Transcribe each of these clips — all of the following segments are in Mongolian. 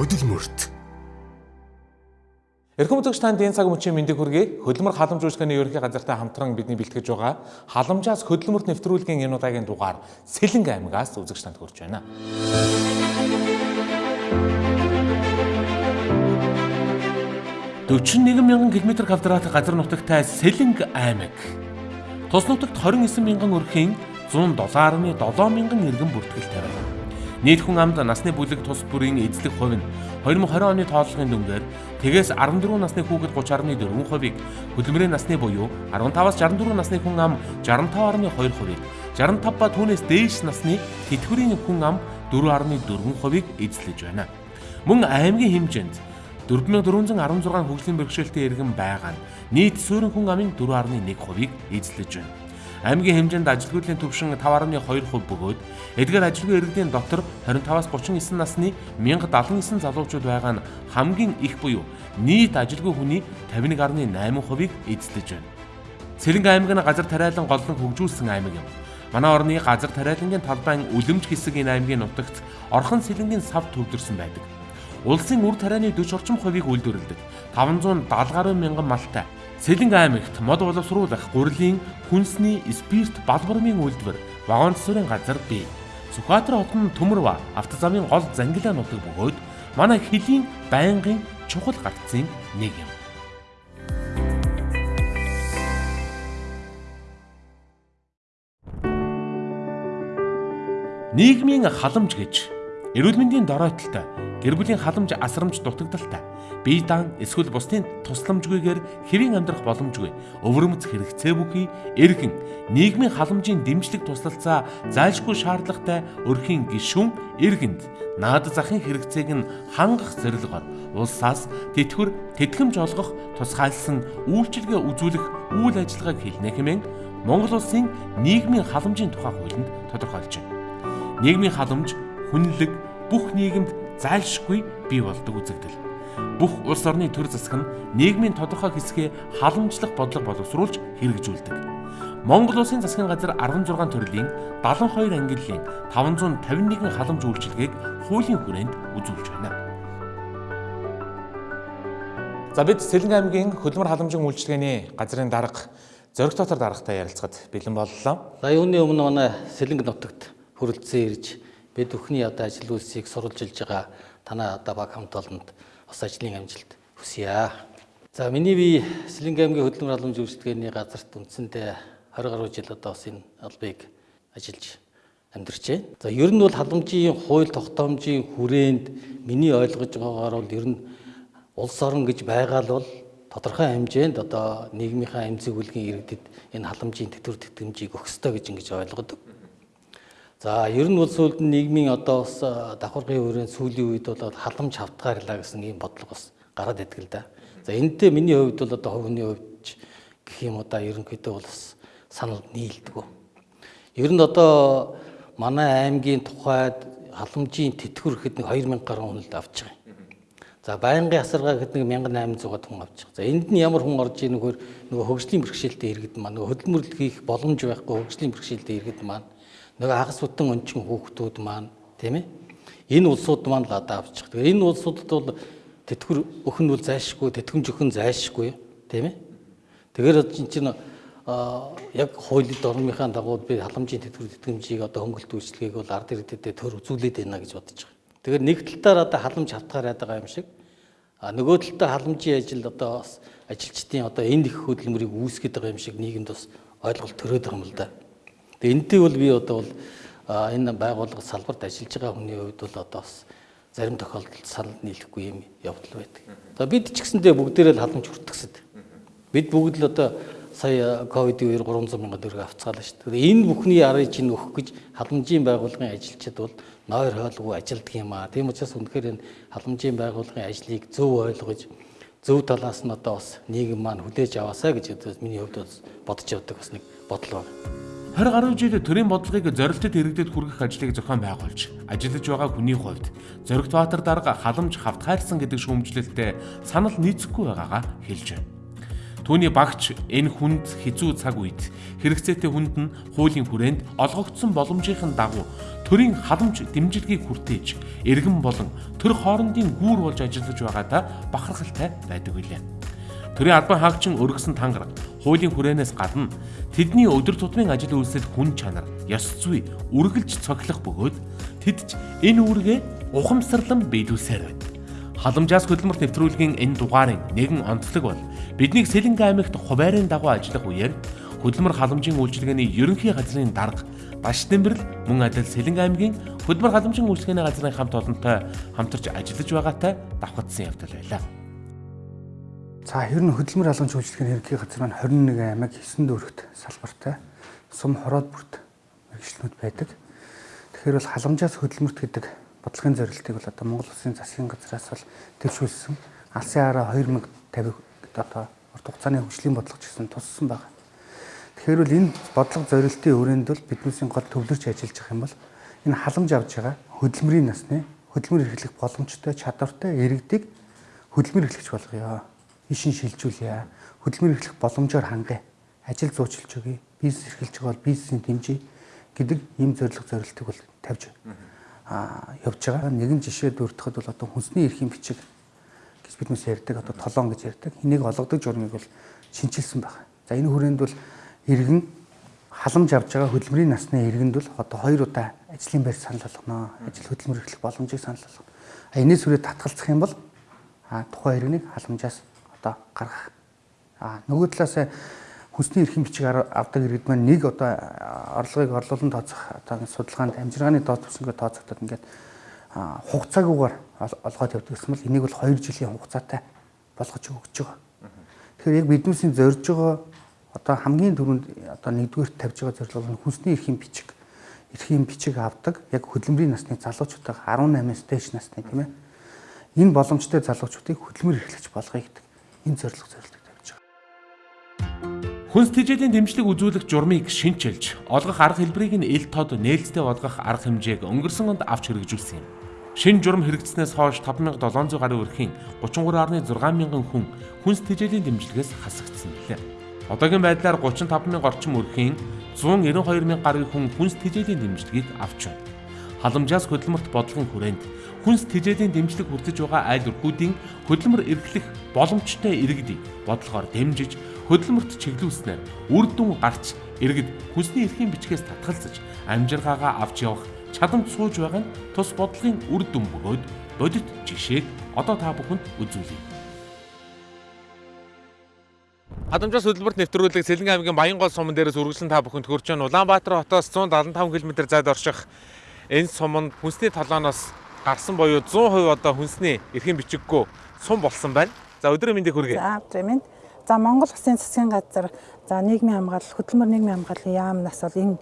хөдөлмөрт. Эрхэм үзэгч танд энэ цаг мөчийн мэндийг хүргэе. Хөдөлмөр халамж үйлчлэгээний ерөнхий газартай хамтран бидний бэлтгэж байгаа халамжаас хөдөлмөрт нэвтрүүлгийн энэ удаагийн дугаар Сэлэнг аймгаас үзэгч танд хүрч байна. 41 мянган км квадрат газар нутагтай Сэлэнг аймаг. Тус нутагт 29 мянган өрхийн 107.7 мянган иргэн бүртгэлтэй байна. Нийт хүн амд насны бүлэг тус бүрийн эзлэх хувь нь 2020 оны тооллогын дүнгээр тэгээс 14 насны хүүхэд 30.4%-ийг, хөдөлмөрийн насны буюу 15-аас 64 насны хүн ам 65.2%-ийг, 65 ба түүнээс дээш насны тэтгэврийн хүн ам 4.4%-ийг эзлэж байна. Мөн аймгийн хэмжээнд 4416 хөгжлийн бэрхшээлтэй иргэн байгаа нь нийт суурин хүн амын 4.1%-ийг эзлэж байна. Аймгийн хэмжээнд ажилгүйдлийн төвшин 5.2% бөгөөд эдгээр ажилгүй иргэдийн дотор 25-аас 39 насны 1079 залуучууд байгаа нь хамгийн их буюу нийт ажилгүй хүний 51.8%-ийг эзлэж байна. Сэлэнг аймаг нь газар тариалан голлон хөгжүүлсэн аймаг юм. Манай орны газар тариалангийн талбайн үлэмж хэсэг энэ аймгийн нутагт орхон сэлэнгийн сав төвлөрсөн байдаг. Улсын үр тарианы 40 орчим хувийг үйлдвэрлэдэг 570 гаруй мянган малтай Сэлэнг аймагт мод боловсруулах гурлийн хүнсний спирт балбармын үйлдвэр вагон цэцүүрийн газар бий. Сүхбаатар хотын Төмөрва автозамын гол зангилаа нутаг бөгөөд манай хөлийн байнгын чухал гарцын нэг юм. Нийгмийн халамж гэж эрүүл мэндийн доройтолтой гэр бүлийн халамж асрамж дутагдaltaй. Бие даан эсвэл бусдын тусламжгүйгээр хэвийн амьдрах боломжгүй. Өвөрмөц хэрэгцээ бүхий эргэн. Нийгмийн халамжийн дэмжлэг туслалцаа зайлшгүй шаардлагатай өрхийн гишүүн эргэнд наад захын хэрэгцээг нь хангах зорилгоор улсаас тэтгэвэр тэтгэмж олгох тусгайлсан үйлчилгээ үзүүлэх үйл ажиллагааг хэлнэ хэмээн Монгол улсын нийгмийн халамжийн тухай хуулинд тодорхойлж байна. Нийгмийн халамж хүнлэг бүх нийгэмд зайлшгүй бий болдог үзэгдэл. Бүх улс орны төр засаг нь нийгмийн тодорхой хэсгээ халамжлах бодлого боловсруулж хэрэгжүүлдэг. Монгол улсын засгийн газар 16 төрлийн 72 ангиллын 551 халамж үйлчилгээг хуулийн хүрээнд үзүүлж байна. За бид Сэлэнг аймгийн хөдөлмөр халамжийн үйлчилгээний газрын дарга зөрөх дотор даргатай ярилцахад бэлэн боллоо. За юуны өмнө манай Сэлэнг нутагт хүрэлцэн ирж бид бүхний одоо ажил үйлсийг сурвалжилж байгаа танай одоо баг хамт олонд бас ажлын амжилт хүсье. За миний би Сэлэнг аймгийн хөдөлмөр халамж үйлчлэгээний газарт үндсэндээ 20 гаруй жил одоо бас энэ албыг ажиллаж амьдарч байна. За ер нь бол халамжийн хууль тогтоомжийн хүрээнд миний ойлгож байгаагаар бол ер нь улс орн гэж байгаа л бол тодорхой хэмжээнд одоо нийгмийнхаа эмзэг үлгийн иргэдэд энэ халамжийн тэтгэвэр тэтгэмжийг өгөх ёстой гэж ингэж ойлгодог. За ер нь бол сүүлд нь нийгмийн одоо бас давхаргын хүрээнд сүүлийн үед бол халамж хавтгаарлаа гэсэн ийм бодлого бас гараад идэг л да. За энэтэй миний хувьд бол одоо хувийн хувьд гэх юм удаа ерөнхийдөө бол бас санал нийлдэг. Ер нь одоо манай аймгийн тухайд халамжийн тэтгэвэр гэхэд нэг 2000 гаруй хүн л авч байгаа юм. За байнгын асаргаа гэхэд нэг 1800 хүн авч байгаа. За энд нь ямар хүн орж ийн нөхөр нөгөө хөгжлийн бэрхшээлтэй иргэд маань нөгөө хөдөлмөрлөл хийх боломж байхгүй хөгжлийн бэрхшээлтэй иргэд маань нөгөө хагас бүтэн өнчин хүүхдүүд маань тийм ээ энэ улсууд маань л одоо авчих. Тэгэхээр энэ улсуудад бол тэтгэр өхөн бол зайшгүй, тэтгэмж өхөн зайшгүй тийм ээ. Тэгэхээр чинь чинь яг хуулийг орныхаа дагуу би халамжийн тэтгэр тэтгэмжийг одоо хөнгөлт үйлчлэгийг бол ард иргэдэд төр үзүүлээд байна гэж бодож байгаа. Тэгэхээр нэг талдаар одоо халамж хавтгаар байгаа юм шиг а нөгөө талдаа халамжийн ажил одоо ажилчдын одоо энэ их хөдөлмөрийг үүсгэж байгаа юм шиг нийгэмд бас ойлголт төрөөд байгаа юм л да. Тэгээ энэтэй бол би одоо бол энэ байгууллага салбарт ажиллаж байгаа хүний хувьд бол одоо бас зарим тохиолдолд санал нийлэхгүй юм явдал байдаг. За бид ч гэсэндээ бүгдээрээ л халамж хүртгсэд. Бид бүгд л одоо сая ковидын үеэр 300 мянган төгрөг авцгаалаа шүү дээ. Энэ бүхний арыг чинь өгөх гэж халамжийн байгууллагын ажилчид бол нойр хойлгүй ажилддаг юм аа. Тийм учраас үнэхээр энэ халамжийн байгууллагын ажлыг зөв ойлгож зөв талаас нь одоо бас нийгэм маань хүлээж аваасаа гэж миний хувьд бодож явдаг бас нэг бодол байна. 20 гаруй жил төрийн бодлогыг зорилтод иргэдэд хүргэх ажлыг зохион байгуулж ажиллаж байгаа хүний хувьд Зоригт Баатар дарга халамж хавтгайлсан гэдэг шүүмжлэлтэй санал нийцэхгүй байгаагаа хэлж байна. Түүний багч энэ хүнд хизүү цаг үед хэрэгцээтэй хүнд нь хуулийн хүрээнд олгогдсон боломжийн дагуу төрийн халамж дэмжлэгийг хүртээж иргэн болон төр хоорондын гүүр болж ажиллаж байгаадаа бахархалтай байдаг билээ. Төрийн албан хаагчин өргөсөн тангар хуулийн хүрээнээс гадна тэдний өдөр тутмын ажил үйлсэл хүн чанар, ёс зүй үргэлж цоглох бөгөөд тэд ч энэ үүргээ ухамсарлан биелүүлсээр байна. Халамжаас хөдөлмөрт нэвтрүүлгийн энэ дугаарын нэгэн онцлог бол бидний Сэлэнгэ аймагт хуваарийн дагуу ажиллах үеэр хөдөлмөр халамжийн үйлчилгээний ерөнхий газрын дарга Баш Дэмбэрл мөн адил Сэлэнгэ аймгийн хөдөлмөр халамжийн үйлчилгээний газрын хамт олонтой хамтарч ажиллаж байгаатай давхацсан явдал байлаа. За ер нь хөдөлмөр халамж үйлчилгээний ерөнхий газар маань 21 аймаг 9 дүүрэгт салбартай сум хороод бүрт мэрэгчлэнүүд байдаг. Тэгэхээр бол халамжаас хөдөлмөрт гэдэг бодлогын зорилтыг бол одоо Монгол Улсын засгийн газраас бол төвшүүлсэн. Алсын хараа 2050 одоо урт хугацааны хөгжлийн бодлого гэсэн туссан байна. Тэгэхээр бол энэ бодлого зорилтын өрөөнд бол биднээсийн гол төвлөрч ажиллаж байгаа юм бол энэ халамж авж байгаа хөдөлмөрийн насны хөдөлмөр эрхлэх боломжтой чадвартай иргэдийг хөдөлмөр эрхлэгч болгоё. Ишин шилжүүлье. Хөдөлмөр эрхлэх боломжоор хангая. Ажил зуучлж өгье. Бизнес эрхэлж байгаа бол бизнесийн дэмжиж гэдэг ийм зорилго зорилтыг бол тавьж явж байгаа. Нэгэн жишээ дурдахад бол одоо хүнсний эрхийн бичиг гэж бид нүс ярьдаг одоо толон гэж ярьдаг. Энийг олгодог журмыг бол шинчилсэн байна. За энэ хүрээнд бол иргэн халамж авж байгаа хөдөлмөрийн насны иргэнд бол одоо хоёр удаа ажлын байр санал болгоно. Ажил хөдөлмөр эрхлэх боломжийг санал болгоно. А энэс үрээ татгалзах юм бол тухайн иргэнийг халамжаас одоо гаргах. А нөгөө талаас хүнсний эрхийн бичиг авдаг иргэд маань нэг одоо орлогыг орлуулан тооцох одоо судалгаанд амжиргааны доод түвшингээ тооцогдоод ингээд хугацаагүйгээр олгоод явдаг гэсэн бол энийг бол 2 жилийн хугацаатай болгож өгч байгаа. Тэгэхээр яг биднээсийн зорж байгаа одоо хамгийн түрүүнд одоо нэгдүгээр тавьж байгаа зорилго нь хүнсний эрхийн бичиг эрхийн бичиг авдаг яг хөдөлмөрийн насны залуучуудаа 18-аас дээш насны тийм ээ энэ боломжтой залуучуудыг хөдөлмөр эрхлэгч болгоё гэдэг энэ зорилго зорилт Хүнс тэжээлийн дэмжлэг үзүүлэх журмыг шинчилж, олгох арга хэлбэрийг нь ил тод нээлттэй болгох арга хэмжээг өнгөрсөн онд авч хэрэгжүүлсэн юм. Шинэ журам хэрэгжснээс хойш 5700 гаруй өрхийн 33.6 мянган хүн хүнс тэжээлийн дэмжлэгээс хасагдсан билээ. Одоогийн байдлаар 35 мянга орчим өрхийн 192 мянга гаруй хүн хүнс тэжээлийн дэмжлэгийг авч байна. Халамжаас хөдөлмөрт бодлогын хүрээнд хүнс тэжээлийн дэмжлэг хүртэж байгаа айл өрхүүдийн хөдөлмөр эрхлэх боломжтой иргэдийг бодлогоор дэмжиж хөдөлмөрт чиглүүлснээр үр дүн гарч иргэд хүнсний эрхийн бичгээс татгалзаж амжиргаагаа авч явах чадамж сууж байгаа нь тус бодлогын үр дүн бөгөөд бодит жишээг одоо та бүхэнд үзүүлье. Хадамжаас хөдөлмөрт нэвтрүүлэг Сэлэнгэ аймгийн Баянгол суман дээрээс үргэлжлэн та бүхэнд хүрч байна. Улаанбаатар хотоос 175 км зайд орших энэ суманд хүнсний толооноос гарсан боيو 100% одоо хүнсний эрхийн бичиггүй сум болсон байна. За өдрийн мэндийг хүргэе. За өдрийн мэнд. За Монгол Улсын засгийн газар за нийгмийн хамгаалал хөдөлмөр нийгмийн хамгааллын яамнаас бол энэ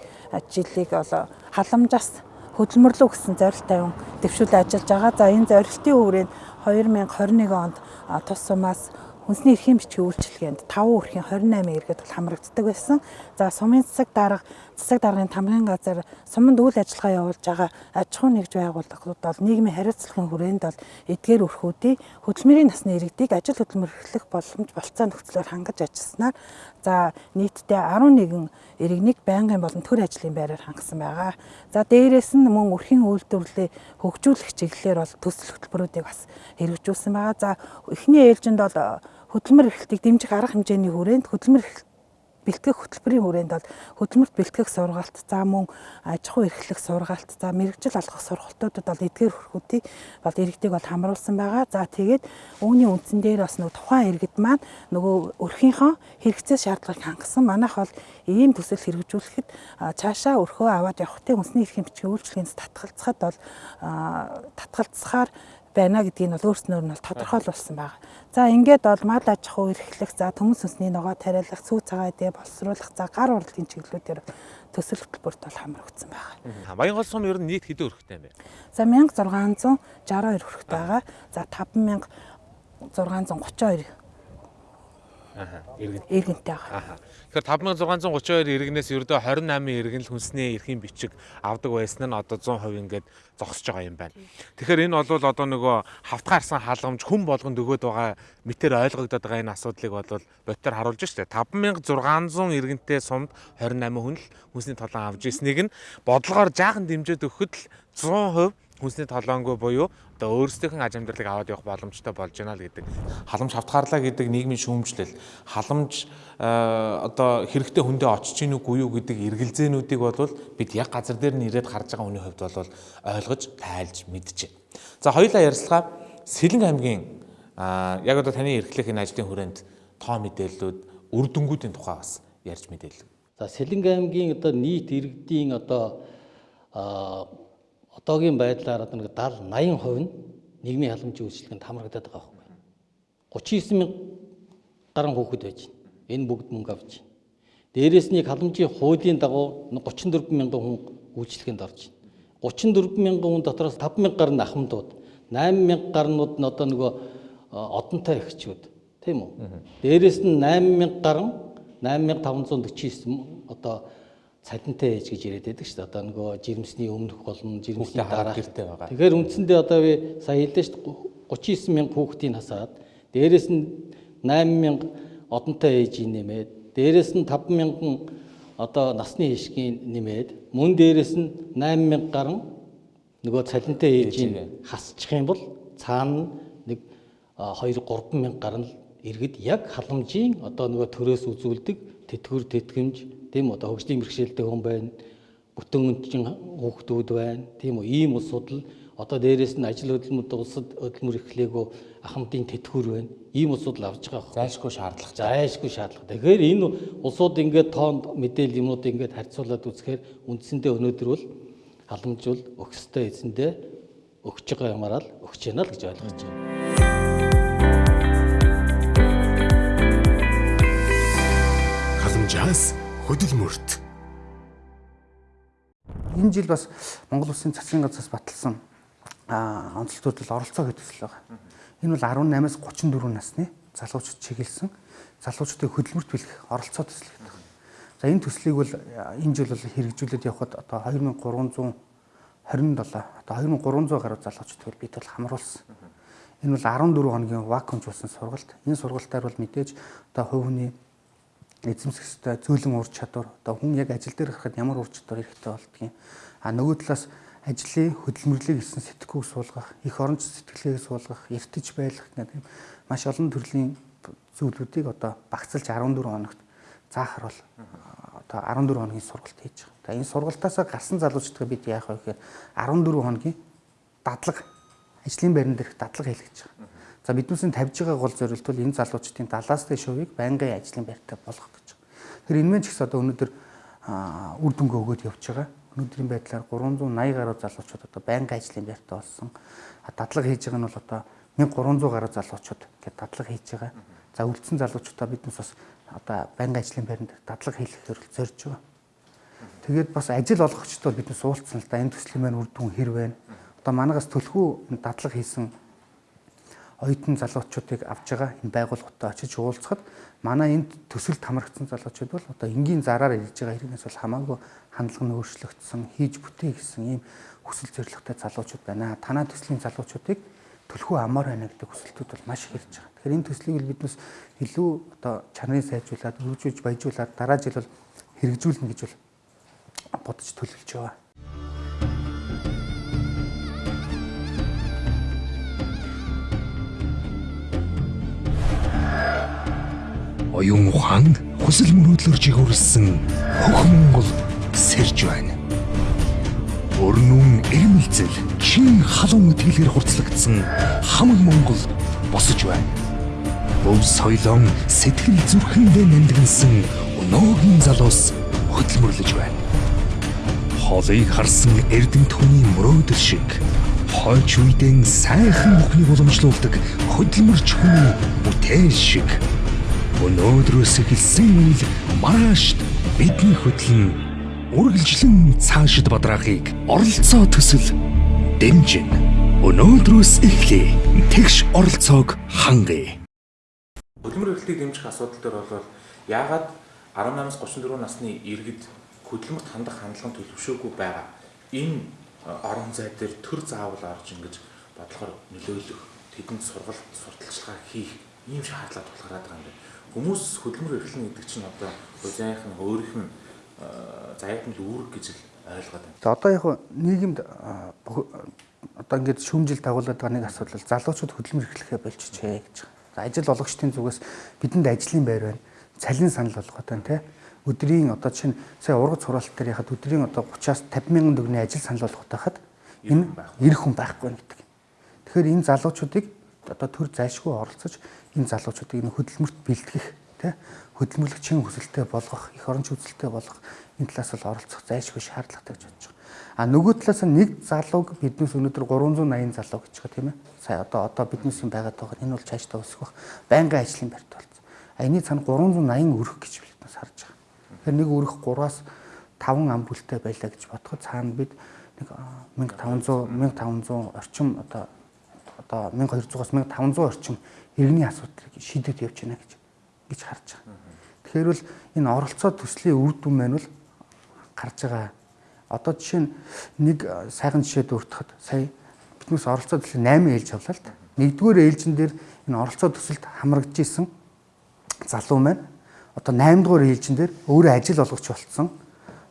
жилийг бол халамжаас хөдөлмөрлөө гэсэн зорилт тавин дэвшүүлэн ажиллаж байгаа. За энэ зорилтын хүрээнд 2021 онд тус сумаас Хүнсний эрхийн бичгийн үйлчилгээнд 5 өрхийн 28 иргэд бол хамрагддаг байсан. За сумын засаг дарга, засаг даргын тамгын газар суманд үйл ажиллагаа явуулж байгаа аж ахуй нэгж байгууллагууд бол нийгмийн хариуцлагын хүрээнд бол эдгээр өрхүүдийн хөдөлмөрийн насны иргэдийг ажил хөдөлмөр эрхлэх боломж болцоо нөхцлөөр хангаж ажилласнаар за нийтдээ 11 иргэнийг байнгын болон төр ажлын байраар хангасан байгаа. За дээрээс нь мөн өрхийн үйлдвэрлэлийг хөгжүүлэх чиглэлээр бол төсөл хөтөлбөрүүдийг бас хэрэгжүүлсэн байгаа. За эхний ээлжинд бол хөдөлмөр эрхлэлтийг дэмжих арга хэмжээний хүрээнд хөдөлмөр бэлтгэх хөтөлбөрийн хүрээнд бол хөдөлмөрт бэлтгэх сургалт, за мөн аж ахуй эрхлэх сургалт, за мэрэгжил алгах сургалтуудад бол эдгээр хөрхүүдийг бол иргэдэг бол хамруулсан байгаа. За тэгээд үүний үндсэн дээр бас нөгөө тухайн иргэд маань нөгөө өрхийнхөө хэрэгцээ шаардлагыг хангасан. Манайх бол ийм төсөл хэрэгжүүлэхэд цаашаа өрхөө аваад явахтай үндэсний эрхийн бичгийн үйлчлэгээнээс татгалзахад бол татгалзахаар байна гэдгийг нь бол өөрснөөр нь бол тодорхойлуулсан байна. За ингээд бол мал аж ахуй эрхлэх, за төмөс өсний ногоо тариалах, сүү цагаа дэ боловсруулах, за гар урлагийн чиглэлүүдээр төсөл хөтөлбөрт бол хамрагдсан байна. Баянгол сум ер нь нийт хэдэн өрхтэй юм бэ? За 1662 өрхтэй байгаа. За 5632 Аха. Иргэн. иргэнтэй байгаа. Тэгэхээр 5632 иргэнээс ердөө 28 иргэн л хүнсний эрхийн бичиг авдаг байсан нь одоо 100% ингээд зогсож байгаа юм байна. Тэгэхээр энэ бол одоо нөгөө хавтгаарсан хаалгамж хүн болгонд өгөөд байгаа мэтэр ойлгогдоод байгаа энэ асуудлыг бол бодтоор харуулж штэ 5600 иргэнтэй сумд 28 хүн л хүнсний толон авж ирснийг нь бодлогоор жаахан дэмжиж өгөхөд л 100% хүнсний толоонгүй буюу одоо өөрсдийнх нь аж амьдралыг аваад явах боломжтой болж байна л гэдэг. Халамж хавтгаарлаа гэдэг нийгмийн шүүмжлэл, халамж э, одоо хэрэгтэй хүндээ очиж гин үгүй юу гэдэг эргэлзээнүүдийг бол бид яг газар дээр нь ирээд харж байгаа хүний хувьд бол ойлгож, тайлж мэдчихэ. За хоёулаа ярилцлага Сэлэн аймгийн а, яг одоо таны эрхлэх энэ ажлын хүрээнд тоо мэдээллүүд, үр дүнгуудын тухай бас ярьж мэдээлв. За Сэлэнг аймгийн одоо нийт иргэдийн одоо а, одоогийн байдлаар одоо нэг 70 80% нь нийгмийн халамжийн үйлчлэгэнд хамрагдаад байгаа байхгүй. 39 мянга гаруй хүүхэд байж байна. Энэ бүгд мөнгө авч байна. Дээрээс нь халамжийн хуулийн дагуу 34 мянган хүн үйлчлэгэнд орж байна. 34 мянган хүн дотроос 5 мянга гаруй нь ахмадууд, 8 мянга гарнууд нь одоо нөгөө одонтой эхчүүд тийм үү? Дээрээс нь 8 мянга гаруй 8549 одоо цалинтай ээж гэж яриад байдаг шүү дээ. Одоо нөгөө жирэмсний өмнөх болон жирэмсний дараах гэртээ байгаа. Тэгэхээр үндсэндээ одоо би сая хэлдэж шүү дээ 39 мянга хүүхдийг насаад дээрэс нь 8 мянга одонтой ээжийн нэмээд дээрэс нь 5 мянган одоо насны хишгийн нэмээд мөн дээрэс нь 8 мянга гарan нөгөө цалинтай ээжийн хасчих юм бол цаана нэг 2 3 мянга гарan л иргэд яг халамжийн одоо нөгөө төрөөс үзүүлдэг тэтгэвэр тэтгэмж тийм үү одоо хөгжлийн бэрхшээлтэй хүн байна бүтэн өнчин хүүхдүүд байна тийм үү ийм улсууд л одоо дээрэс нь ажил хөдөлмөрт улсад хөдөлмөр эхлээгөө ахмадын тэтгэвэр байна ийм улсууд л авч байгаа хэрэг Зайлшгүй шаардлага. зайлшгүй шаардлага. Тэгэхээр энэ улсууд ингээд тоонд мэдээлэл юмнуудыг ингээд харьцуулаад үзэхээр үндсэндээ өнөөдөр бол халамж бол өгсөстэй эзэндээ өгч байгаа юмараа л өгч яана л гэж ойлгож байна. халамжаас хөдөлмөрт Энэ жил бас Монгол Улсын засгийн газраас баталсан а онцлогтууд оролцоо төсөл байгаа. Энэ бол 18-аас 34 насны залуучууд чиглэсэн залуучуудыг хөдөлмөрт бэлгэх оролцоо төсөл гэдэг. За энэ төслийг бол энэ жил бол хэрэгжүүлээд явхад одоо 2327 одоо 2300 гаруй залуучуудыг бид бол хамруулсан. Энэ бол 14 хоногийн вакуумжуулсан сургалт. Энэ сургалтаар бол мэдээж одоо хувь хүний эзэмсэх ёстой зөөлөн ур чадвар одоо хүн яг ажил дээр гарахад ямар ур чадвар хэрэгтэй болдгийг а нөгөө талаас ажлын хөдөлмөрлөгийг хийсэн сэтгэхүй суулгах их оронч сэтгэлгээг суулгах эртэж байх гэдэг маш олон төрлийн зүйлүүдийг одоо багцлж 14 хоногт заахар бол одоо 14 хоногийн сургалт хийж байгаа. За энэ сургалтаасаа гарсан залуучдаа бид яах вэ гэхээр 14 хоногийн дадлага ажлын байран дээрх дадлага хийлгэж байгаа. За биднээсээ тавьж байгаа гол зорилт бол энэ залуучдын 70-аас дээш хувийг байнгын ажлын байртай болгох гэж байгаа. Тэгэхээр энэ мэн ч гэсэн одоо өнөөдөр үр дүнгээ өгөөд явж байгаа. Өнөөдрийн байдлаар 380 гаруй залуучууд одоо байнгын ажлын байртай болсон. Дадлага хийж байгаа нь бол одоо 1300 гаруй залуучууд гэдэг дадлага хийж байгаа. За үлдсэн залуучуудаа биднээс бас одоо байнгын ажлын байранд дадлага хийлгэхээр зорж байгаа. Тэгээд бас ажил олгогчд бол биднээс уулцсан л да энэ төслийн маань үр дүн хэр байна. Одоо манагаас төлхөө дадлага хийсэн оюутан залуучуудыг авч байгаа энэ байгууллагуудад очиж уулзахад манай энд төсөлд хамрагдсан залуучууд бол одоо энгийн зараар ирж байгаа хэрэгнээс бол хамаагүй хандлага нь өөрчлөгдсөн хийж бүтээ гэсэн ийм хүсэл зорилготой залуучууд байна. Танаа төслийн залуучуудыг төлхөө амар байна гэдэг хүсэлтүүд бол маш их ирж байгаа. Тэгэхээр энэ төслийг л биднес илүү одоо чанарыг сайжруулад, өргөжүүлж баяжуулаад дараа жил бол хэрэгжүүлнэ гэж бол бодож төлөвлөж байгаа. Оюун ухаан хүсэл мөрөөдлөөр жигүүрлсэн хөх Монгол сэрж байна. Өрнүүн эрмэлзэл чин халуун итгэлээр хурцлагдсан хамаг Монгол босож байна. Өв соёлон сэтгэл зүрхэндээ нэмдгэнсэн өнөөгийн залуус хөдөлмөрлөж байна. Холыг харсан эрдэмт хүний мөрөөдөл шиг хойч үедэн сайхан бүхнийг уламжлуулдаг хөдөлмөрч хүний бүтээл шиг өнөөдрөөс эхэлсэн үйл маргаашд бидний хөдлөн үргэлжлэн цаашид бадраахыг оролцоо төсөл дэмжин өнөөдрөөс эхлэе тэгш оролцоог хангая Хөдөлмөр эрхлэлийг дэмжих асуудал дээр бол яагаад 18-аас 34 насны иргэд хөдөлмөрт хандах хандлага төлөвшөөгүй байгаа. Энэ э, орон зай дээр төр заавал орж ингэж бодлохоор нөлөөлөх, тэдэнд сургалт, сурталчилгаа хийх ийм шаардлага тулгараад байгаа юм байна. Хүмүүс хөдөлмөр эрхлэн гэдэг чинь одоо зайхан өөрийнх нь э, зайхмал үүрэг гэж л ойлгоод байна. За одоо яг нийгэмд одоо ингээд шүүмжил дагуулдаг нэг асуудал залуучууд хөдөлмөр эрхлэхээ болчихжээ гэж. За ажил олгогчдын зүгээс бидэнд ажлын байр байна. Цалин санал болгоод байна те. Өдрийн одоо чинь сая ургац хураалт дээр яхад өдрийн одоо 30-аас 50 мянган төгрөгийн ажил санал болгоод байхад энэ ирэх хүн байхгүй гэдэг. Тэгэхээр энэ залуучуудыг одоо төр зайшгүй оролцож энэ залуучуудыг энэ хөдөлмөрт бэлтгэх тий хөдөлмөрлөгчийн хүсэлтэд болгох, их оронч үзэлтэд болгох энэ талаас бол оролцох зайшгүй шаардлагатай гэж бодож байгаа. А нөгөө талаас нь нэг залууг биднээс өнөөдөр 380 залуу гэж байгаа тийм ээ. Сая одоо одоо биднээс юм байгаа. Энэ бол цаашдаа өсөх бах. Байнгын ажлын барьт болсон. А энэ цаана 380 өрөх гэж биднээс харж байгаа. Тэгэхээр нэг өрөх 3-аас 5 ам бүлтэй байлаа гэж бодоход цаана бид нэг а, 1500 1500 орчим одоо одоо 1200-аас 1500 орчим иргэний асуудлыг шийдэж явж байна гэж гэж харж байгаа. Тэгэхээр бол энэ оролцоо төслийн үр дүн маань бол гарч байгаа. Одоо жишээ нь нэг а, сайхан жишээ дуртахад сая биднээс оролцоо төсөл 8 ээлж авлаа л да. Нэгдүгээр ээлжин дээр энэ оролцоо төсөлд хамрагдж исэн залуу маань одоо 8 дугаар ээлжин дээр өөрөө ажил олгогч болцсон.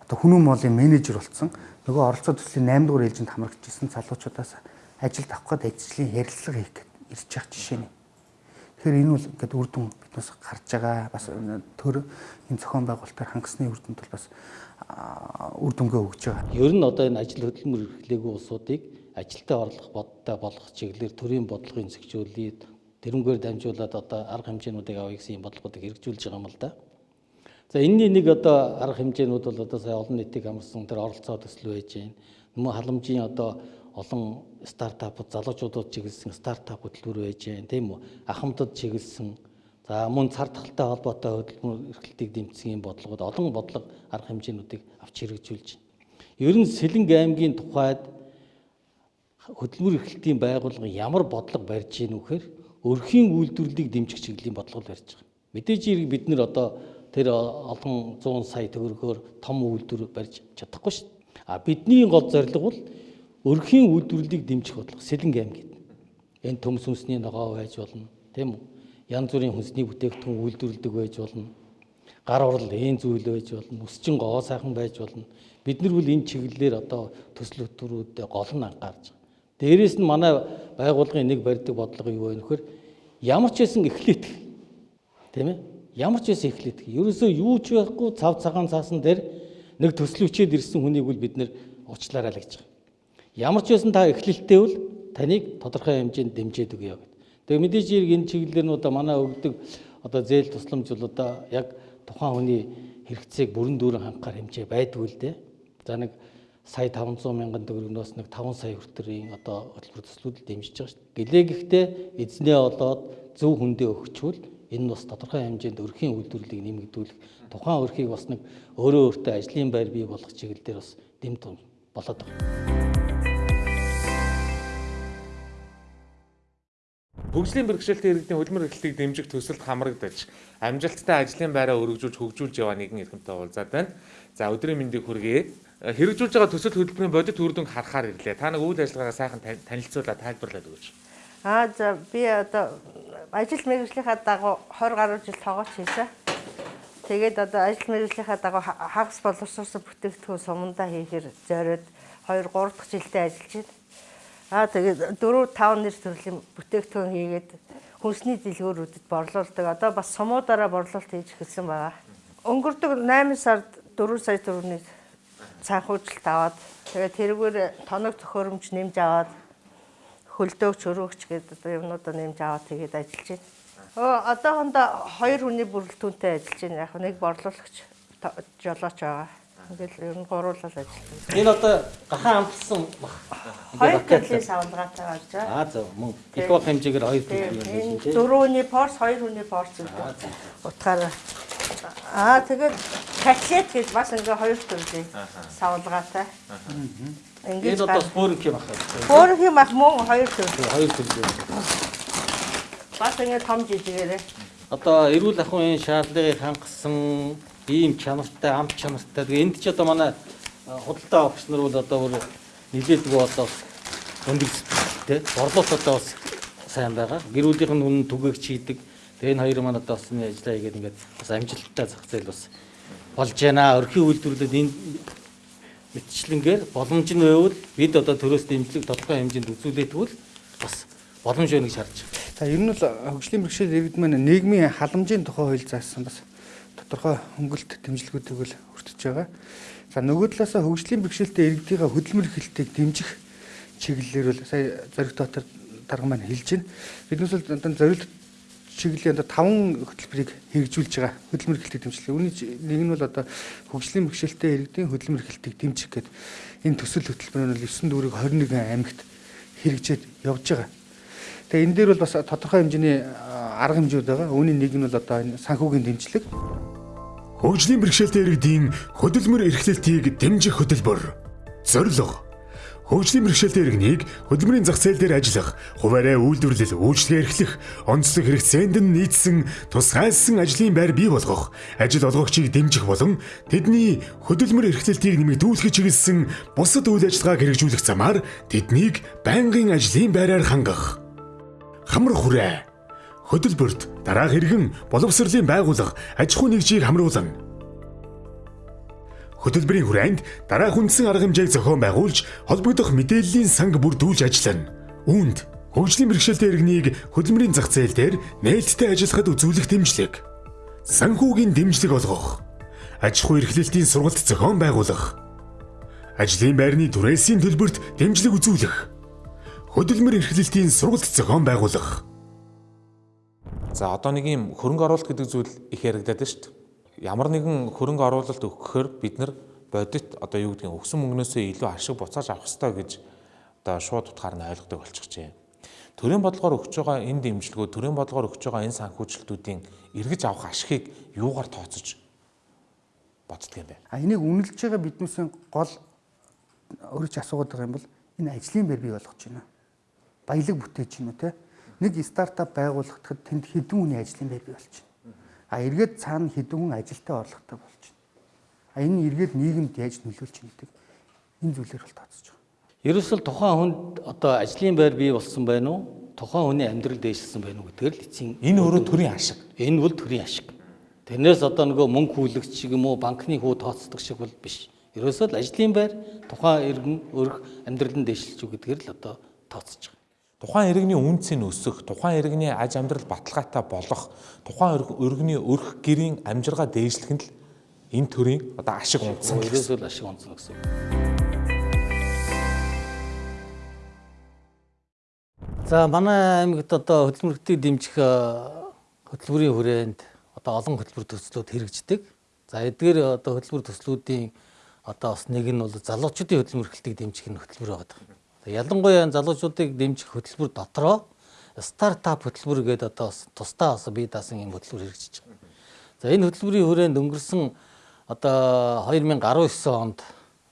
Одоо хүмүүн молын менежер болцсон. Нөгөө оролцоо төслийн 8 дугаар ээлжинд хамрагдж исэн залуучуудаас ажилд авах гээд ажлын ярилцлага хийх гээд ирж байгаа жишээ нь. Тэгэхээр энэ бол ингээд үр дүн биднээс гарч байгаа. Бас төр энэ зохион байгуулалтаар хангасны үр дүнд бол бас үр дүнгээ өгж байгаа. Ер нь одоо энэ ажил хөдөлмөр эрхлээгүй улсуудыг ажилтаа орлох бодтой болгох чиглэлээр төрийн бодлогын зохицуулийг тэрнгээр дамжуулаад одоо арга хэмжээнүүдийг авъя гэсэн юм бодлогуудыг хэрэгжүүлж байгаа юм л да. За энэний нэг одоо арга хэмжээнүүд бол одоо сая олон нийтийг амарсан тэр оролцоо төсөл байж байна. Нэмээ халамжийн одоо олон стартапууд залуучуудад чиглэсэн стартап хөтөлбөр байж байна тийм үү? Ахмадад чиглэсэн за мөн цар тахалтай холбоотой хөдөлмөр эрхлэлтийг дэмжсэн юм бодлогод олон бодлого арга хэмжээнүүдийг авч хэрэгжүүлж байна. Ер нь Сэлэнг аймгийн тухайд хөдөлмөр эрхлэлтийн байгууллага ямар бодлого барьж ийн вэхээр өрхийн үйлдвэрлэлийг дэмжих чиглэлийн бодлого барьж байгаа. Мэдээж хэрэг бид нэр одоо тэр олон 100 сая төгрөгөөр том үйлдвэр барьж чадахгүй шүү. А бидний гол зорилго бол өрхийн үйлдвэрлэлийг дэмжих бодлого Сэлэнг аймгийн. Энэ төмс хүнсний ногоо байж болно, тийм үү? Янз бүрийн хүнсний бүтээгдэхүүн үйлдвэрлэдэг байж болно. Гар урал ээн зүйл байж болно, өсчин гоо сайхан байж болно. Бид нар бол энэ чиглэлээр одоо төсөл хөтөлбөрүүдэд гол нь анхаарч байгаа. Дээрээс нь манай байгууллагын нэг барьдаг бодлого юу вэ нөхөр ямар ч байсан эхлэх тийм ээ ямар ч байсан эхлэх ерөөсөө юу ч байхгүй цав цагаан цаасан дээр нэг төсөл хүчээд ирсэн хүнийг бол бид нэр уучлаарай л гэж байгаа. Ямар ч байсан та эхлэлтэй бол таныг тодорхой хэмжээнд дэмжиж өгье гэдэг. Тэгээ мэдээж хэрэг энэ чиглэлээр нь одоо манай өгдөг одоо зээл тусламж бол одоо яг тухайн хүний хэрэгцээг бүрэн дүүрэн хангахаар хэмжээ байдгүй л дээ. За нэг сая 500 мянган төгрөгнөөс нэг 5 сая хүртэрийн одоо хөтөлбөр төслүүд л дэмжиж байгаа шүү дээ. Гэлээ гэхдээ эзнээ олоод зөв хүндээ өгчвөл энэ нь бас тодорхой хэмжээнд өрхийн үйлдвэрлэлийг нэмэгдүүлэх тухайн өрхийг бас нэг өөрөө өөртөө ажлын байр бий болгох чиглэлээр бас дэм тун болоод байгаа. Хөгжлийн бэрхшээлтэй иргэдийн хөдөлмөр эрхлэлтийг дэмжих төсөлд хамрагдаж амжилттай ажлын байраа өргөжүүлж хөгжүүлж яваа нэгэн эрхэмтэй уулзаад байна. За өдрийн мэндийг хүргэе. Хэрэгжүүлж байгаа төсөл хөтөлбөрийн бодит үр дүнг харахаар ирлээ. Та нэг үйл ажиллагаагаа сайхан танилцуулаад тайлбарлаад өгөөч. Аа за би одоо ажил мэргэжлийнхаа дагуу 20 гаруй жил тоогооч хийсэн. Тэгээд одоо ажил мэргэжлийнхаа дагуу ха- хагас боловсруулсан бүтээгдэхүүн сумандаа хийхээр зориод 2 3 дахь жилдээ ажиллаж байна. Аа тэгээд 4 5 нэр төрлийн бүтээгдэхүүн хийгээд хүнсний дэлгүүрүүдэд борлуулдаг. Одоо бас сумуудаараа борлуулалт хийж эхэлсэн байгаа. Өнгөрдөг 8 сард 4 сая төгрөгийн санхүүжилт аваад тэгээд тэрүүгээр тоног төхөөрөмж нэмж аваад хөлдөөгч өрөөгч гэдэг одоо юмнуудаа нэмж аваад тэгээд ажиллаж байна. Өө одоохондоо хоёр хүний бүрэлдэхүүнтэй ажиллаж байна. Яг нэг борлуулагч жолооч байгаа. Ингээл ер нь гуруулал ажиллаж байна. Энэ одоо гахаан амтсан баг. Хоёр төрлийн савлгаатай гарч байгаа. Аа зөв мөн их баг хэмжээгээр хоёр төрлийн юм тийм. дөрөвний порс, хоёр хүний порс гэдэг. Утгаараа. Аа тэгээд котлет гэж бас ингээ хоёр төрлийн савлгаатай. Ингээд одоо споринг юм ахаа. Хөөх юм ах мөн хоёр төрлийн. Хоёр төрлийн. Бас ингээ том жижигээрээ. одоо эрүүл ахуйн шаардлагыг хангасан ийм чанартай, амт чанартай. Тэгээ энд ч одоо манай худалдаа авахч нар бол одоо бүр нилээдэг одоо өндөр тэ борлуулалт одоо бас сайн байгаа. Гэр бүлийнх нь хүн түгээгч хийдэг. Тэгээ энэ хоёр маань одоо бас энэ ажиллаа хийгээд ингээд бас амжилттай зах зээл бас болж байна. Өрхийн үйлдвэрлэлд энэ мэтчлэнгээр боломж нь байвал бид одоо төрөөс дэмжлэг тодорхой хэмжээнд үзүүлээд тэгвэл бас боломж байна гэж харж байна. За ер нь бол хөгжлийн бэрхшээл иргэд маань нийгмийн халамжийн тухай хууль заасан бас тодорхой хөнгөлт дэмжлэгүүдийг л хүртэж байгаа. За нөгөө талаасаа хөгжлийн бэрхшээлтэй иргэдийн хөдөлмөр эрхлэлтийг дэмжих чиглэлээр бол сая зориг дотор дарга маань хэлж байна. Биднээс бол одоо зориг чиглэлийн одоо таван хөтөлбөрийг хэрэгжүүлж байгаа хөдөлмөр эрхлэлтийг дэмжлэг. Үүний нэг нь бол одоо хөгжлийн бэрхшээлтэй иргэдийн хөдөлмөр эрхлэлтийг дэмжих гэдэг энэ төсөл хөтөлбөр нь бол 9 дүүрэг 21 аймагт хэрэгжээд явж байгаа. Тэгээ энэ дээр бол бас тодорхой хэмжээний арга хэмжүүд байгаа. Үүний нэг нь бол одоо энэ санхүүгийн дэмжлэг. Хөгжлийн бэрхшээлтэй иргэдийн хөдөлмөр эрхлэлтийг дэмжих хөтөлбөр. Зорилго Хөгжлийн бэрхшээлтэй иргэнийг хөдөлмөрийн зах зээл дээр ажиллах, хуваарай үйлдвэрлэл, үйлчлэгээ эрхлэх, онцлог хэрэгцээнд нь нийцсэн тусгайлсан ажлын байр бий болгох, ажил олгогчийг дэмжих болон тэдний хөдөлмөр эрхлэлтийг нэмэгдүүлэх чиглэсэн бусад үйл ажиллагааг хэрэгжүүлэх замаар тэднийг байнгын ажлын байраар хангах. Хамар хүрээ хөдөлбөрт дараах иргэн боловсролын байгууллага аж ахуй нэгжийг хамруулан. Хөтөлбөрийн хүрээнд дараах үндсэн арга хэмжээг зохион байгуулж холбогдох мэдээллийн санг бүрдүүлж ажиллана. Үүнд хөгжлийн бэрхшээлтэй иргэнийг хөдөлмөрийн зах зээл дээр нээлттэй ажиллахад үзүүлэх дэмжлэг, санхүүгийн дэмжлэг олгох, аж ахуй эрхлэлтийн сургалт зохион байгуулах, ажлын байрны түрээсийн төлбөрт дэмжлэг үзүүлэх, хөдөлмөр эрхлэлтийн сургалт зохион байгуулах. За одоо нэг юм хөрөнгө оруулалт гэдэг зүйл их яригадаад байна шүү дээ. Ямар нэгэн хөрөнгө оруулалт өгөхөөр бид нар бодит одоо юу гэдгийг өгсөн мөнгнөөсөө илүү ашиг буцааж авах хэрэгтэй гэж одоо шууд утгаар нь ойлгодог болчихжээ. Төрийн бодлогоор өгч байгаа энэ дэмжлэгүүд төрийн бодлогоор өгч байгаа энэ санхүүжилтүүдийн эргэж авах ашигыг юугаар тооцож боддөг юм бэ? А энийг үнэлж байгаа биднээсээ гол өөрөж асуугаад байгаа юм бол энэ ажлын байр бий болгож байна. Баялаг бүтээж гинүү те. Нэг стартап байгуулахдад тэнд хэдэн хүний ажлын байр бий болчихно. А эргээд цаана хэдэн хүн ажилтаа орлоготой байна. А энэ эргээд нийгэмд яаж нөлөөлж байгаа энэ зүйлээр бол тооцож байгаа. Ерөөсөл тухайн хүнд одоо ажлын байр бий болсон байна уу? Тухайн хүний амьдрал дээшилсэн байна уу гэдгээр л эцсийн Энэ өөрөө төрийн ашиг. энэ бол төрийн ашиг. Тэрнээс одоо нөгөө мөнгө хүлэгч шиг юм уу банкны хүү тооцдог шиг бол биш. Ерөөсөө л ажлын байр тухайн иргэн өрх амьдралын дээшилж үү гэдгээр л одоо тооцож байгаа. Тухайн иргэний үнцийг өсөх, тухайн иргэний аж амьдрал баталгаатай болох, тухайн иргэний өрх гэрийн амжиргаа дээшлэх нь л энэ төрийн одоо ашиг унтсан. Ерөөсөө л ашиг онцно гэсэн. За манай аймагт одоо хөдөлмөрлөлтийг дэмжих хөтөлбөрийн хүрээнд одоо олон хөтөлбөр төслүүд хэрэгждэг. За эдгээр одоо хөтөлбөр төслүүдийн одоо бас нэг нь бол залуучуудын хөдөлмөрлөлтийг дэмжих нь хөтөлбөр байгаа. Ялангуяа залуучуудыг дэмжих хөтөлбөр дотроо стартап хөтөлбөр гэдэг одоо тусдаа бас бие даасан юм хөтөлбөр хэрэгжиж байгаа. За энэ хөтөлбөрийн хүрээнд өнгөрсөн одоо 2019 онд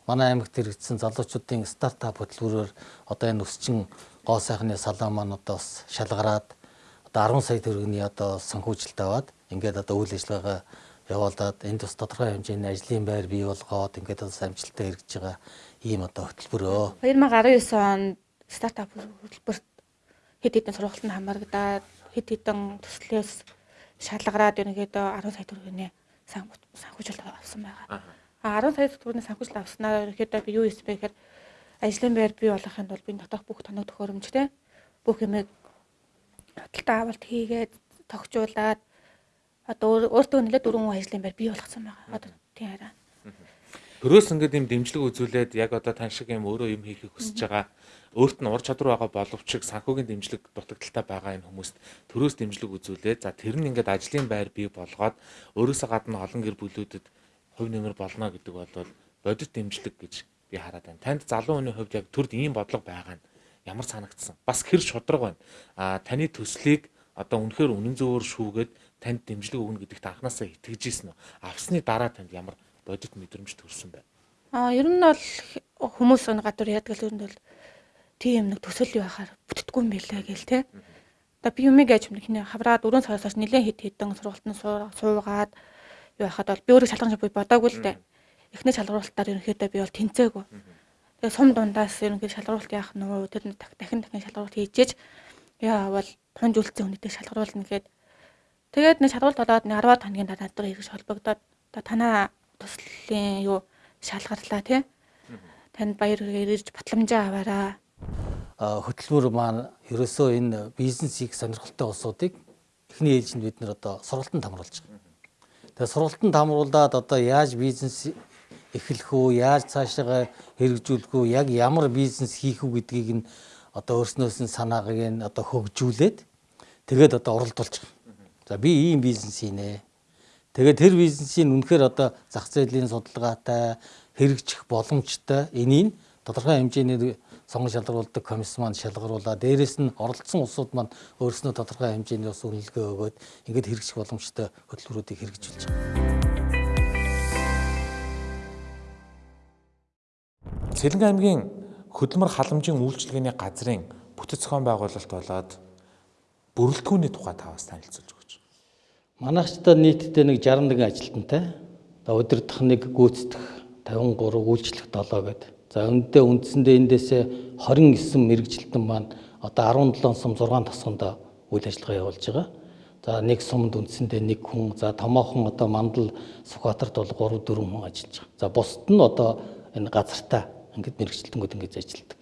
манай аймагт хэрэгжсэн залуучуудын стартап хөтөлбөрөөр одоо энэ өсчин гоо сайхны салаа маань одоо бас шалгараад одоо 10 сая төгрөгийн одоо санхүүжилт аваад ингээд одоо үйл ажиллагаа явуулаад энд бас тодорхой хэмжээний ажлын байр бий болгоод ингээд бас амжилттай хэрэгжиж байгаа ийм одоо хөтөлбөрөө. 2019 онд стартап хөтөлбөрт хэд хэдэн сургалтанд хамрагдаад хэд хэдэн төслөөс шалгараад ерөнхийдөө 10 сая төгрөгийн санхүүжилт авсан байгаа. А 10 сая төгрөгийн санхүүжилт авснаар ерөнхийдөө би юу хийсэн бэ гэхээр ажлын байр бий болохын тулд би дотоох бүх тоног төхөөрөмжтэй бүх юмыг худалдаа авалт хийгээд тогтжуулаад одоо өөртөө нэлээд дөрвөн ажлын байр бий болгосон байгаа. Одоо тийм хараа. Төрөөс ингээд юм дэмжлэг үзүүлээд яг одоо тань шиг юм өөрөө юм хийхийг хүсэж байгаа өөрт нь ур чадвар байгаа боловч санхүүгийн дэмжлэг дутагдaltaй байгаа энэ хүмүүст төрөөс дэмжлэг үзүүлээд за тэр нь ингээд ажлын байр бий болгоод өөрөөсөө гадна олон гэр бүлүүдэд хувь нэмэр болно гэдэг бол бодит дэмжлэг гэж би хараад байна. Танд залуу хүний хувьд яг төрд ийм бодлого байгаа нь ямар санагдсан? Бас хэр шудраг байна. А таны төслийг одоо үнэхээр үнэн зөвөөр шүүгээд танд дэмжлэг өгнө гэдэгт анханасаа итгэж ийсэн үү? Авсны дараа танд ямар бодит мэдрэмж төрсэн байна? А ер нь бол хүмүүс өн гадар яадаг л нь бол тийм нэг төсөл байхаар бүтдэггүй юм билээ гээл те. Одоо би юмыг яаж юм хинэ хавраад өрөө сараас нэлээд хит хитэн сургалтанд суугаад юу яхад бол би өөрөө шалгаж буй бодоогүй л дээ. Эхний шалгуулалтаар ерөнхийдөө би бол тэнцээгүй. Тэгээ сум дундаас ерөнхийдөө шалгуулалт яах нь тэр дахин дахин шалгуулалт хийчихэж яа бол тунж үлдсэн хүнийтэй шалгаруулна гэхэд тэгээд нэг шалгуулт болоод нэг 10 хоногийн дараа надад ирж холбогдоод одоо танаа төслийн юу шалгарлаа тий. Танд баяр ирж батламжаа аваараа хөтөлбөр маань ерөөсөө энэ бизнесийг сонирхолтой улсуудыг эхний ээлжинд бид нэр одоо сургалтанд хамруулж байгаа. Тэгээ сургалтанд хамруулад одоо яаж бизнес эхлэх үү, яаж цаашаа хэрэгжүүлэх үү, яг ямар бизнес хийх үү гэдгийг нь одоо өөрснөөс нь санааг нь одоо хөгжүүлээд тэгээд одоо оролдуулж байгаа. За би ийм бизнес хийнэ. Тэгээд тэр бизнесийн үнэхээр одоо зах зээлийн судалгаатай хэрэгжих боломжтой энийг тодорхой хэмжээний сонгон шалгаруулдаг комисс маань шалгаруулаад дээрэс нь оролцсон улсууд маань өөрснөө тодорхой хэмжээний ус үнэлгээ өгөөд ингээд хэрэгжих боломжтой хөтөлбөрүүдийг хэрэгжүүлж байгаа. Сэлэнгэ аймгийн хөдөлмөр халамжийн үйлчилгээний газрын бүтэц зохион байгуулалт болоод бүрэлдэхүүний тухай таваас танилцуулж өгч. Манайчдаа нийтдээ нэг 61 ажилтнтай. Өдөртөх нэг гүйцэтгэх 53 үйлчлэх 7 гэдэг За үүндээ үндсэндээ эндээсээ 29 мэрэгжилтэн маань одоо 17 сум 6 тасганд үйл ажиллагаа явуулж байгаа. За нэг сумд үндсэндээ нэг хүн, за томоохон одоо мандал Сүхбаатарт бол 3 4 хүн ажиллаж байгаа. За бусд нь одоо энэ газартаа ингээд мэрэгжилтэнгүүд ингэж ажилладаг.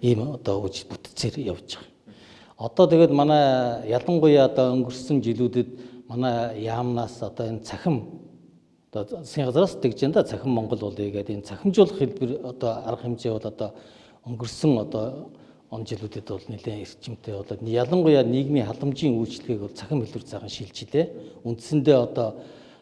Ийм одоо үж бүтцээр явж байгаа. Одоо тэгээд манай ялангуяа одоо өнгөрсөн жилүүдэд манай яамнаас одоо энэ цахим одоо засгийн газраас тэгж энэ цахим Монгол улыг гэдэг энэ цахимжуулах хэлбэр одоо арга хэмжээ бол одоо өнгөрсөн одоо он жилүүдэд бол нэлээд эрчимтэй болоод ялангуяа нийгмийн халамжийн үйлчлэгийг бол цахим хэлбэр цагаан шилжилээ. Үндсэндээ одоо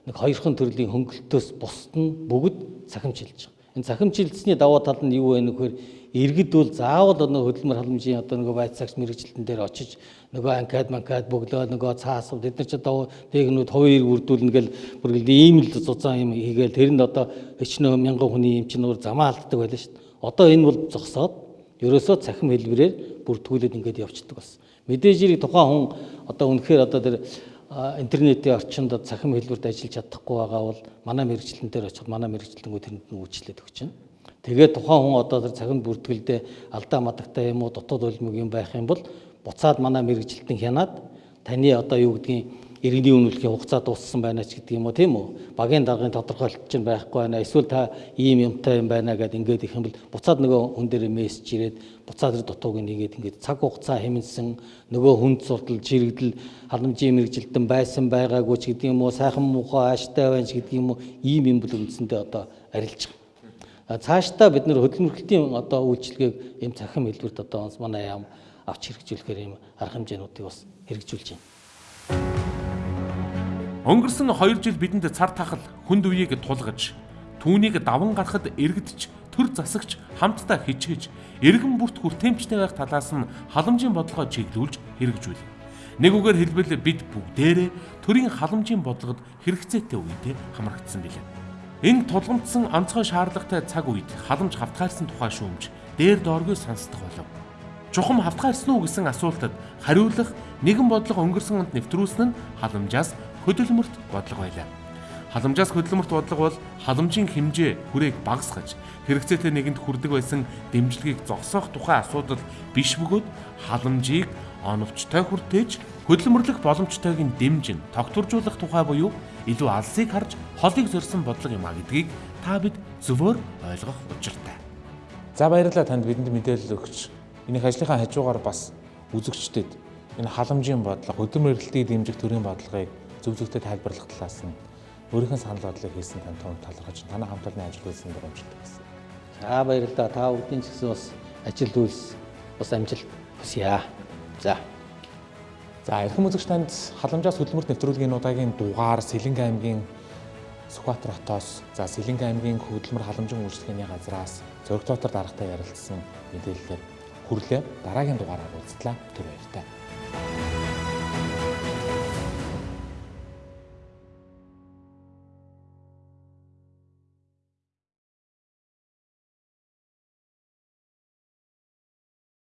нэг хоёрхан төрлийн хөнгөлтөөс бусд нь бүгд цахимжилж. Энэ цахимжилсны даваа тал нь юу вэ нөхөр иргэд бол заавал одоо хөдөлмөр халамжийн одоо нөгөө байцаагч мэрэгжилтэн дээр очиж нөгөө анкад манкад бөглөө нөгөө цаас бид нар ч одоо техникүүд хувийн үрдүүлнэ гэл бүр ийм л зузаан юм хийгээл тэрэнд одоо өчнөө мянган хүний юм чинь өөр замаа алддаг байлаа шүү дээ. Одоо энэ бол зогсоод ерөөсөө цахим хэлбэрээр бүртгүүлээд ингээд явцдаг бас. Мэдээж ирэх тухайн хүн одоо үнэхээр одоо тэр интернетийн орчинд цахим хэлбэрт ажиллаж чадахгүй байгаа бол манай мэрэгчлэн дээр очиход манай мэрэгчлэнгүүд тэрэнд нь үйлчлээд өгч байна. Тэгээд тухайн хүн одоо тэр цагт бүртгэлдээ алдаа мадагтай юм уу дотоод улмыг юм байх юм бол буцаад манай мэрэгжилтэн хянаад таны одоо юу гэдгийг иргэний үнэлэхийн хугацаа дууссан байна ч гэдэг юм уу тийм үү? Багийн даргын тодорхойлт чинь байхгүй байна. Эсвэл та ийм юмтай юм байна гэдээ ингээд их юм бол буцаад нөгөө хүн дээр мессеж ирээд буцаад тэр дутууг нэгээд ингээд цаг хугацаа хэмнэсэн нөгөө хүнд суртал жирэгдэл халамжийн мэрэгжилтэн байсан байгаагүй ч гэдэг юм уу? Сайхан муухай ааштай байна ч гэдэг юм уу? Ийм юм бол үндсэндээ одоо арилж байгаа. Цаашдаа бид нэр хөдөлмөрлөлтийн одоо үйлчилгээг ийм цахим хэлбэрт одоо манай яам авч хэрэгжүүлэхээр ийм арга хэмжээнүүдийг бас хэрэгжүүлж байна. Өнгөрсөн 2 жил бидэнд цар тахал хүнд үеийг тулгаж түүнийг даван гарахад эргэдэж төр засагч хамтдаа хичээж эргэн бүрт хүртээмжтэй байх талаас нь халамжийн бодлогоо чиглүүлж хэрэгжүүл. Нэг үгээр хэлбэл бид бүгдээрээ төрийн халамжийн бодлогод хэрэгцээтэй үедээ хамрагдсан билээ. Энэ тулгамдсан онцгой шаардлагатай цаг үед халамж хавтгаарсан тухай шүүмж дээр дооргүй сонсдох болов. Чухам хавтгаарсан уу гэсэн асуултад хариулах нэгэн бодлого өнгөрсөн онд нэвтрүүлсэн нь халамжаас хөдөлмөрт бодлого байлаа. Халамжаас хөдөлмөрт бодлого бол халамжийн хэмжээ хүрээг багасгаж хэрэгцээтэй нэгэнд хүрдэг байсан дэмжлэгийг зогсоох тухай асуудал биш бөгөөд халамжийг оновчтой хүртээж хөдөлмөрлөх боломжтойг нь дэмжин тогтворжуулах тухай буюу илүү алсыг харж холыг зорьсон бодлого юм а гэдгийг та бид зөвөр ойлгох учиртай. За баярлалаа танд бидэнд мэдээлэл өгч энийх ажлынхаа хажуугаар бас үзэгчдэд энэ халамжийн бодлого, хөдөлмөрлөлтийг дэмжих төрлийн бодлогыг зөв зөвхөн тайлбарлах талаас нь өөрийнхөө санал бодлыг хийсэн тань том талархаж танай хамт олонны ажил үйлсэн боломжтой гэсэн. За баярлалаа. Та бүдгийн ч гэсэн бас ажил үйлс бас амжилт хүсье. За За эрхэм үзэгч танд халамжаас хөдөлмөрт нэвтрүүлгийн удаагийн дугаар Сэлэнг аймгийн Сүхбаатар хотоос за Сэлэнг аймгийн хөдөлмөр халамжийн үйлчлэгээний газраас зөрөгтэй дотор дарагтай ярилцсан мэдээлэлээр хүрлээ дараагийн дугаараар уулзлаа. Түр баяртай.